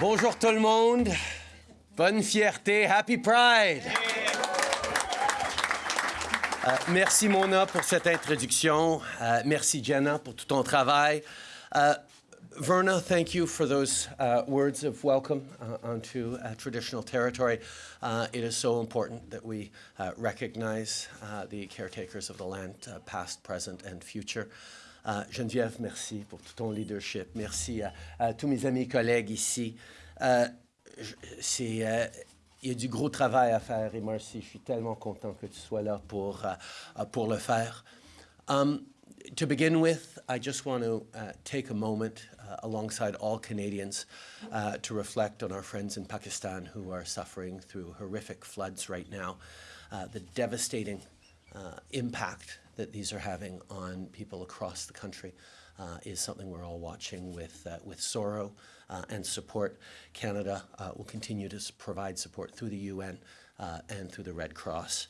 Bonjour tout le monde. Bonne fierté. Happy Pride. Euh, merci Mona pour cette introduction. Uh, merci Jenna pour tout ton travail. Uh, Verna, thank you for those uh, words of welcome onto traditional territory. it is so important that we recognize the caretakers of the land, past, present, and future. Uh, Geneviève, merci pour tout ton leadership. Merci à, à tous mes amis collègues ici. Uh, uh, y a du gros travail à faire et je suis tellement content que tu sois là pour, uh, pour le faire. Um, to begin with, I just want to uh, take a moment uh, alongside all Canadians uh, to reflect on our friends in Pakistan who are suffering through horrific floods right now, the devastating impact that these are having on people across the country uh, is something we're all watching with, uh, with sorrow uh, and support. Canada uh, will continue to provide support through the UN uh, and through the Red Cross.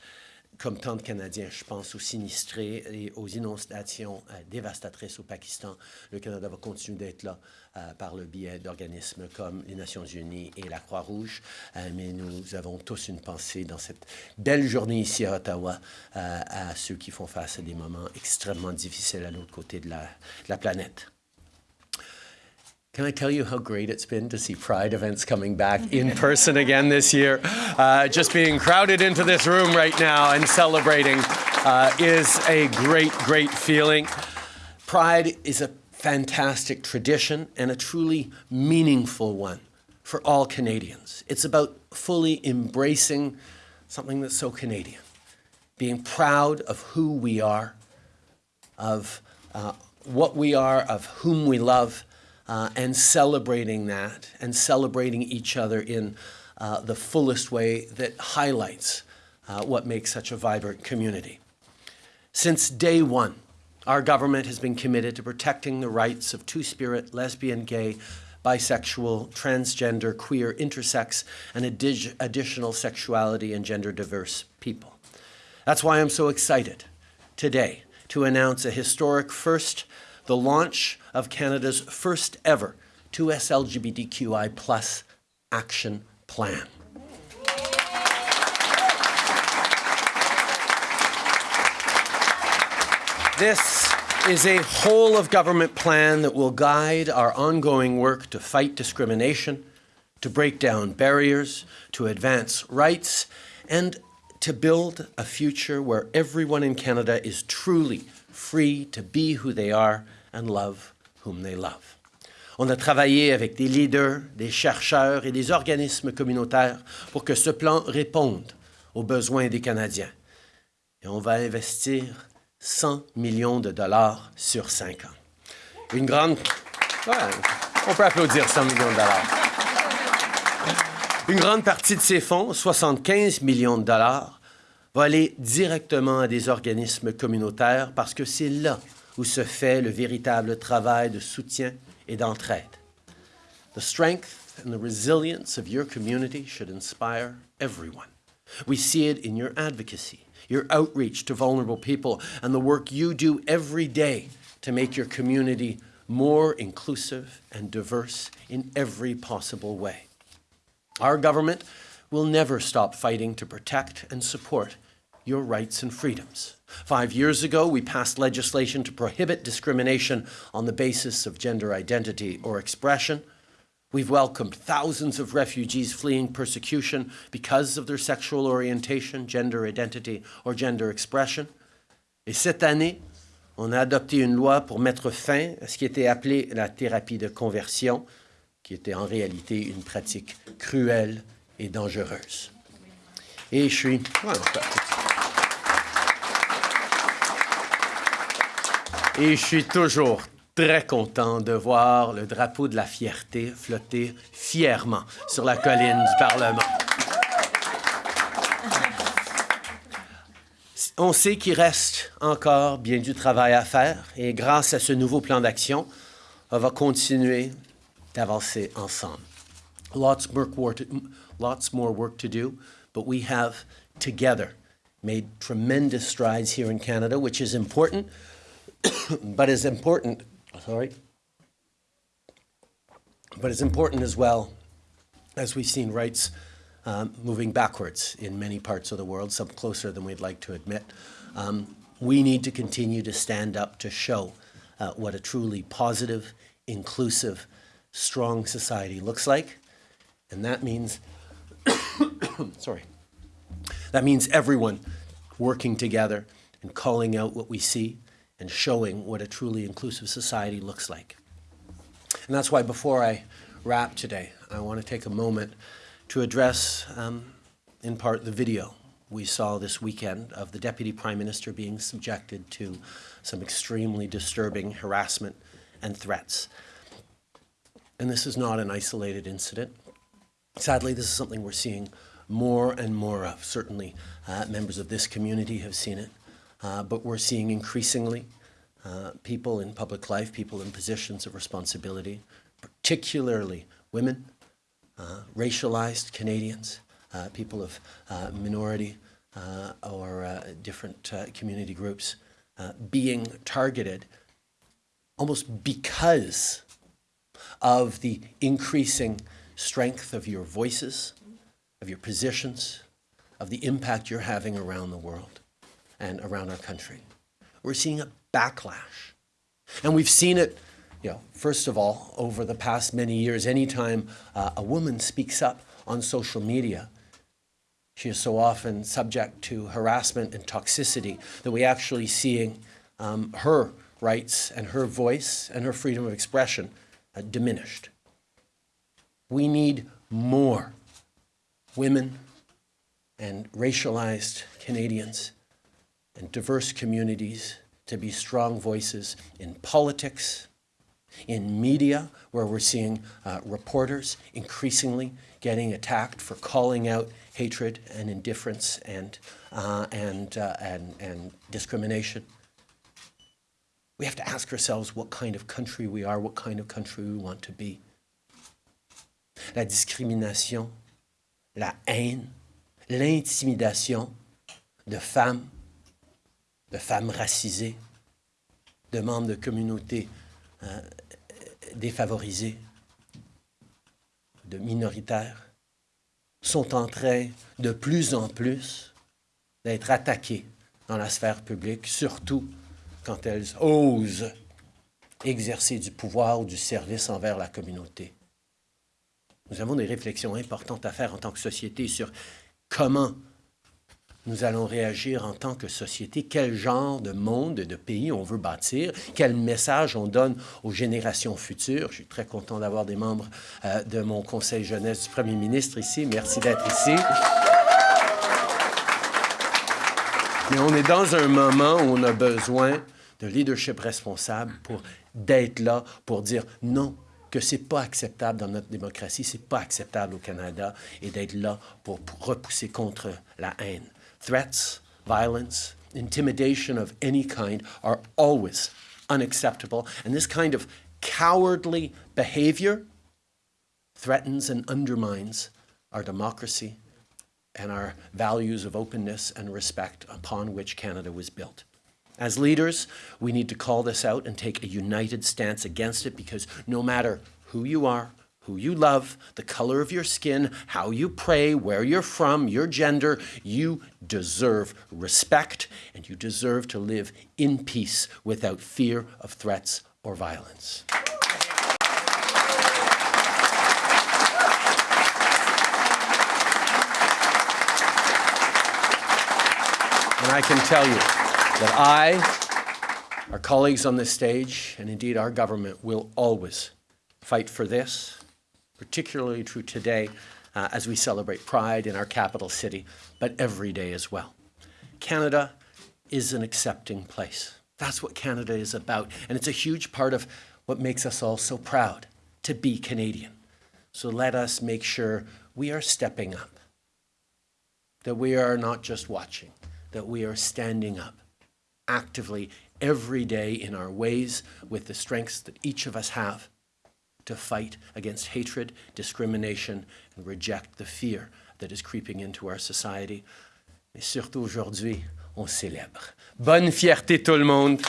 Comme tant de Canadiens, je pense aux sinistrés et aux inondations euh, dévastatrices au Pakistan. Le Canada va continuer d'être là euh, par le biais d'organismes comme les Nations unies et la Croix-Rouge. Euh, mais nous avons tous une pensée dans cette belle journée ici à Ottawa à ceux qui font face à des moments extrêmement difficiles à l'autre côté de la, de la planète. Can I tell you how great it's been to see Pride events coming back in person again this year? Uh, just being crowded into this room right now and celebrating uh, is a great, great feeling. Pride is a fantastic tradition and a truly meaningful one for all Canadians. It's about fully embracing something that's so Canadian, being proud of who we are, of uh, what we are, of whom we love, uh, and celebrating that and celebrating each other in uh, the fullest way that highlights uh, what makes such a vibrant community. Since day one, our government has been committed to protecting the rights of two-spirit, lesbian, gay, bisexual, transgender, queer, intersex, and additional sexuality and gender diverse people. That's why I'm so excited today to announce a historic first the launch of Canada's first ever 2S LGBTQI plus action plan. This is a whole of government plan that will guide our ongoing work to fight discrimination, to break down barriers, to advance rights, and to build a future where everyone in Canada is truly free to be who they are and love whom they love. On a travaillé avec des leaders, des chercheurs et des organismes communautaires pour que ce plan réponde aux besoins des Canadiens. Et on va investir 100 millions de dollars sur cinq ans. Une grande... On peut applaudir 100 millions de dollars. Une grande partie de ces fonds, 75 millions de dollars, va aller directement à des organismes communautaires parce que c'est là où se fait le véritable travail de soutien et d'entraide. The strength and the resilience of your community should inspire everyone. We see it in your advocacy, your outreach to vulnerable people, and the work you do every day to make your community more inclusive and diverse in every possible way. Our government will never stop fighting to protect and support your rights and freedoms. Five years ago, we passed legislation to prohibit discrimination on the basis of gender identity or expression. We've welcomed thousands of refugees fleeing persecution because of their sexual orientation, gender identity or gender expression. Et cette année, on a adopté une loi pour mettre fin à ce qui était appelé la thérapie de conversion, qui était en réalité une pratique cruelle et dangereuse. Et je suis... Et je suis toujours très content de voir le drapeau de la fierté flotter fièrement sur la colline du Parlement. On sait qu'il reste encore bien du travail à faire et grâce à ce nouveau plan d'action, on va continuer d'avancer ensemble. Lots more, to, lots more work to do, but we have together made tremendous strides here in Canada, which is important but as important, sorry, but as important as well as we've seen rights um, moving backwards in many parts of the world, some closer than we'd like to admit. Um, we need to continue to stand up to show uh, what a truly positive, inclusive, strong society looks like. And that means, sorry, that means everyone working together and calling out what we see and showing what a truly inclusive society looks like. And that's why before I wrap today, I want to take a moment to address, um, in part, the video we saw this weekend of the Deputy Prime Minister being subjected to some extremely disturbing harassment and threats. And this is not an isolated incident. Sadly, this is something we're seeing more and more of. Certainly, uh, members of this community have seen it, uh, but we're seeing increasingly uh, people in public life, people in positions of responsibility, particularly women, uh, racialized Canadians, uh, people of uh, minority or different community groups being targeted almost because of the increasing strength of your voices, of your positions, of the impact you're having around the world and around our country. We're seeing a backlash. And we've seen it, you know, first of all, over the past many years, anytime uh, a woman speaks up on social media, she is so often subject to harassment and toxicity that we actually seeing um, her rights and her voice and her freedom of expression uh, diminished. We need more women and racialized Canadians and diverse communities to be strong voices in politics, in media, where we're seeing uh, reporters increasingly getting attacked for calling out hatred and indifference and, uh, and, uh, and, and discrimination. We have to ask ourselves what kind of country we are, what kind of country we want to be. La discrimination, la haine, l'intimidation de femmes de femmes racisées, de membres de communautés euh, défavorisées, de minoritaires, sont en train de plus en plus d'être attaquées dans la sphère publique, surtout quand elles osent exercer du pouvoir ou du service envers la communauté. Nous avons des réflexions importantes à faire en tant que société sur comment nous allons réagir en tant que société, quel genre de monde, de pays on veut bâtir, quel message on donne aux générations futures? Je suis très content d'avoir des membres euh, de mon conseil jeunesse du premier ministre ici. Merci d'être ici. Mais on est dans un moment où on a besoin de leadership responsable pour d'être là, pour dire non, que c'est pas acceptable dans notre démocratie, c'est pas acceptable au Canada, et d'être là pour repousser contre la haine. Threats, violence, intimidation of any kind are always unacceptable. And this kind of cowardly behavior threatens and undermines our democracy and our values of openness and respect upon which Canada was built. As leaders, we need to call this out and take a united stance against it because no matter who you are, who you love, the color of your skin, how you pray, where you're from, your gender, you deserve respect and you deserve to live in peace without fear of threats or violence. And I can tell you that I, our colleagues on this stage, and indeed our government will always fight for this particularly true today uh, as we celebrate Pride in our capital city, but every day as well. Canada is an accepting place. That's what Canada is about. And it's a huge part of what makes us all so proud to be Canadian. So let us make sure we are stepping up, that we are not just watching, that we are standing up actively every day in our ways with the strengths that each of us have to fight against hatred, discrimination, and reject the fear that is creeping into our society. Et surtout aujourd'hui, on célèbre. Bonne fierté tout le monde.